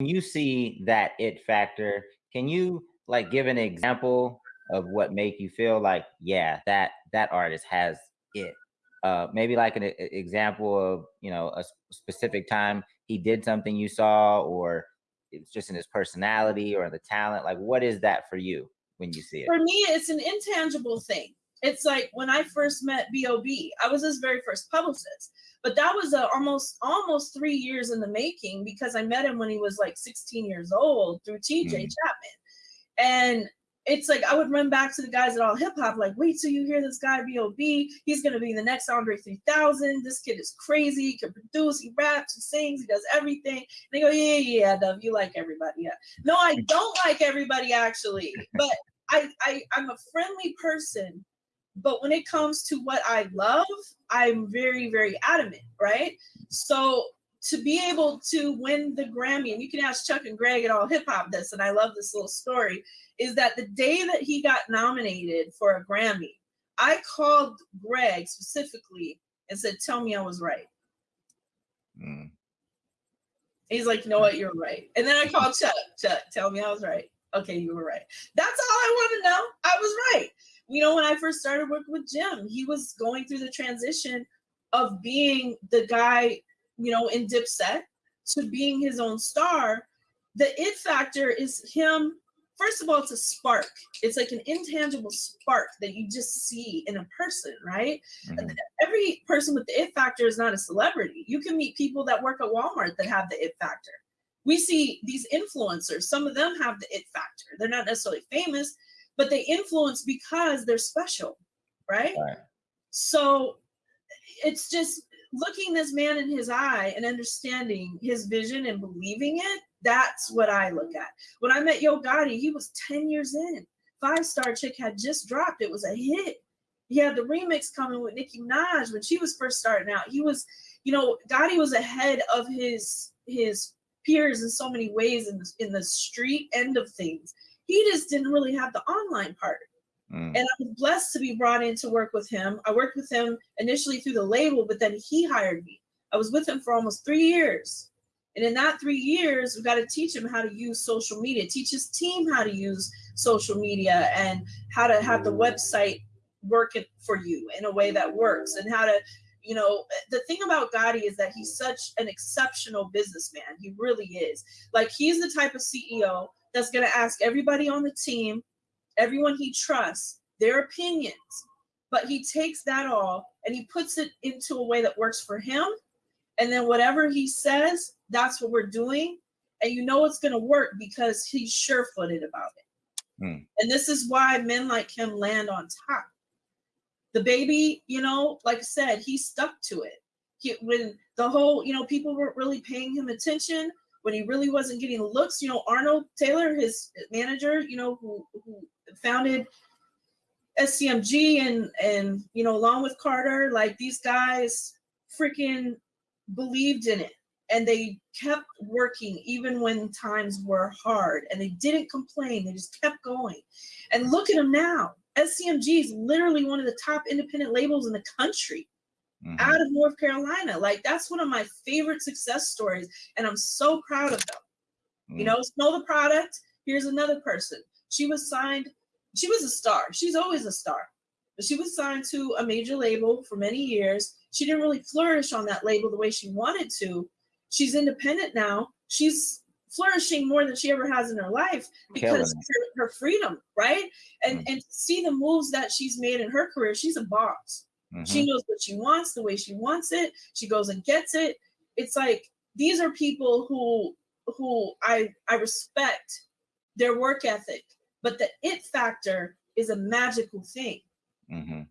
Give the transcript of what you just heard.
you see that it factor, can you like give an example of what make you feel like, yeah, that that artist has it? Uh, maybe like an example of you know a specific time he did something you saw, or it's just in his personality or the talent. Like, what is that for you when you see it? For me, it's an intangible thing. It's like when I first met B.O.B., I was his very first publicist. But that was a, almost almost three years in the making because I met him when he was like 16 years old through TJ Mm, Chapman. And it's like I would run back to the guys at AllHipHop, like, wait till you hear this guy B.O.B. He's gonna be the next Andre 3000. This kid is crazy. He can produce, he raps, he sings, he does everything. And they go, yeah, yeah, yeah, Dove, you like everybody. Yeah. No, I don't like everybody actually, but I, I I'm a friendly person. But when it comes to what I love, I'm very, very adamant, right? So to be able to win the Grammy, and you can ask Chuck and Greg at AllHipHop this, and I love this little story, is that the day that he got nominated for a Grammy, I called Greg specifically and said, Tell me I was right. mm, He's like, you know what, you're right. And then I called Chuck. Chuck, tell me I was right. Okay, you were right. That's all I want to know. I was right. You know, when I first started working with Jim, he was going through the transition of being the guy, you know, in Dipset to being his own star. The it factor is him. First of all, it's a spark. It's like an intangible spark that you just see in a person, right? mhm, every person with the it factor is not a celebrity. You can meet people that work at Walmart that have the it factor. We see these influencers, some of them have the it factor. They're not necessarily famous, but they influence because they're special, right? Right. So it's just looking this man in his eye and understanding his vision and believing it. That's what I look at. When I met Yo Gotti, he was 10 years in. Five Star Chick had just dropped. It was a hit. He had the remix coming with Nicki Minaj when she was first starting out. He was, you know, Gotti was ahead of his his peers in so many ways in the, in the street end of things. He just didn't really have the online part mm, and I was blessed to be brought in to work with him. I worked with him initially through the label, but then he hired me. I was with him for almost three years. And in that three years, we got to teach him how to use social media, teach his team how to use social media and how to have the website work for you in a way that works and how to, you know, the thing about Gotti is that he's such an exceptional businessman. He really is. Like he's the type of CEO that's going to ask everybody on the team everyone he trusts, their opinions, but he takes that all and he puts it into a way that works for him. And then whatever he says, that's what we're doing. And you know it's going to work because he's sure footed about it. Hmm. And this is why men like him land on top. DaBaby, you know, like I said, he stuck to it. He, when the whole, you know, people weren't really paying him attention, when he really wasn't getting looks, you know, Arnold Taylor, his manager, you know, who, who founded SCMG and and you know along with Carter like these guys freaking believed in it. And they kept working even when times were hard. And they didn't complain. They just kept going. And look at them now. SCMG is literally one of the top independent labels in the country mhm. out of North Carolina. Like that's one of my favorite success stories and I'm so proud of them. You Mm. know know the product here's another person. She was signed she was a star. She's always a star. But she was signed to a major label for many years. She didn't really flourish on that label the way she wanted to. She's independent now. She's flourishing more than she ever has in her life because her, her freedom right? And Mm. and see the moves that she's made in her career she's a boss Mhm. she knows what she wants the way she wants it she goes and gets it it's like these are people who who i i respect their work ethic but the it factor is a magical thing Mhm.